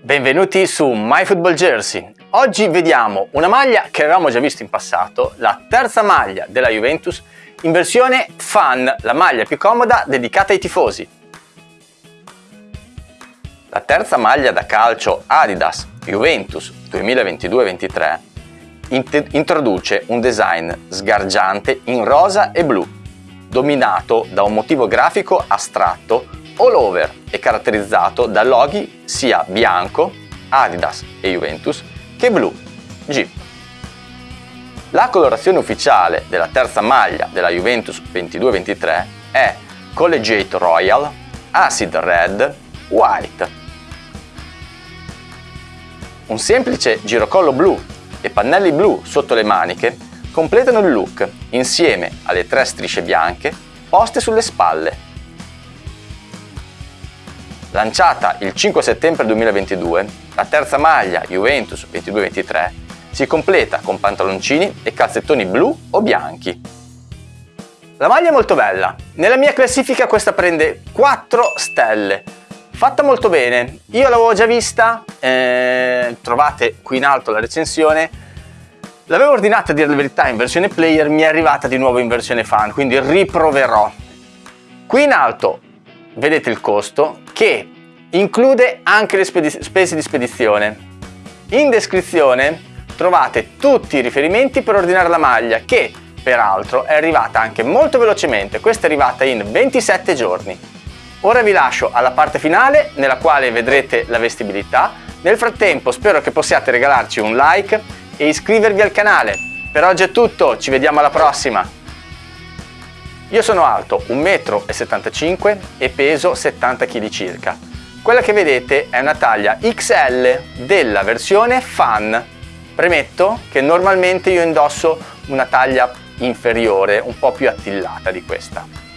Benvenuti su MyFootball Jersey. Oggi vediamo una maglia che avevamo già visto in passato, la terza maglia della Juventus in versione Fan, la maglia più comoda dedicata ai tifosi. La terza maglia da calcio Adidas Juventus 2022-23 introduce un design sgargiante in rosa e blu, dominato da un motivo grafico astratto all over e caratterizzato da loghi sia bianco, Adidas e Juventus, che blu, Jeep. La colorazione ufficiale della terza maglia della Juventus 22-23 è Collegiate Royal, Acid Red, White. Un semplice girocollo blu e pannelli blu sotto le maniche completano il look insieme alle tre strisce bianche poste sulle spalle. Lanciata il 5 settembre 2022, la terza maglia Juventus 22-23 si completa con pantaloncini e calzettoni blu o bianchi. La maglia è molto bella, nella mia classifica questa prende 4 stelle, fatta molto bene, io l'avevo già vista, eh, trovate qui in alto la recensione, l'avevo ordinata a dire la verità in versione player, mi è arrivata di nuovo in versione fan, quindi riproverò. Qui in alto vedete il costo che include anche le spese di spedizione. In descrizione trovate tutti i riferimenti per ordinare la maglia che peraltro è arrivata anche molto velocemente, questa è arrivata in 27 giorni. Ora vi lascio alla parte finale nella quale vedrete la vestibilità, nel frattempo spero che possiate regalarci un like e iscrivervi al canale. Per oggi è tutto, ci vediamo alla prossima! Io sono alto 1,75 m e peso 70 kg circa. Quella che vedete è una taglia XL della versione Fan. Premetto che normalmente io indosso una taglia inferiore, un po' più attillata di questa.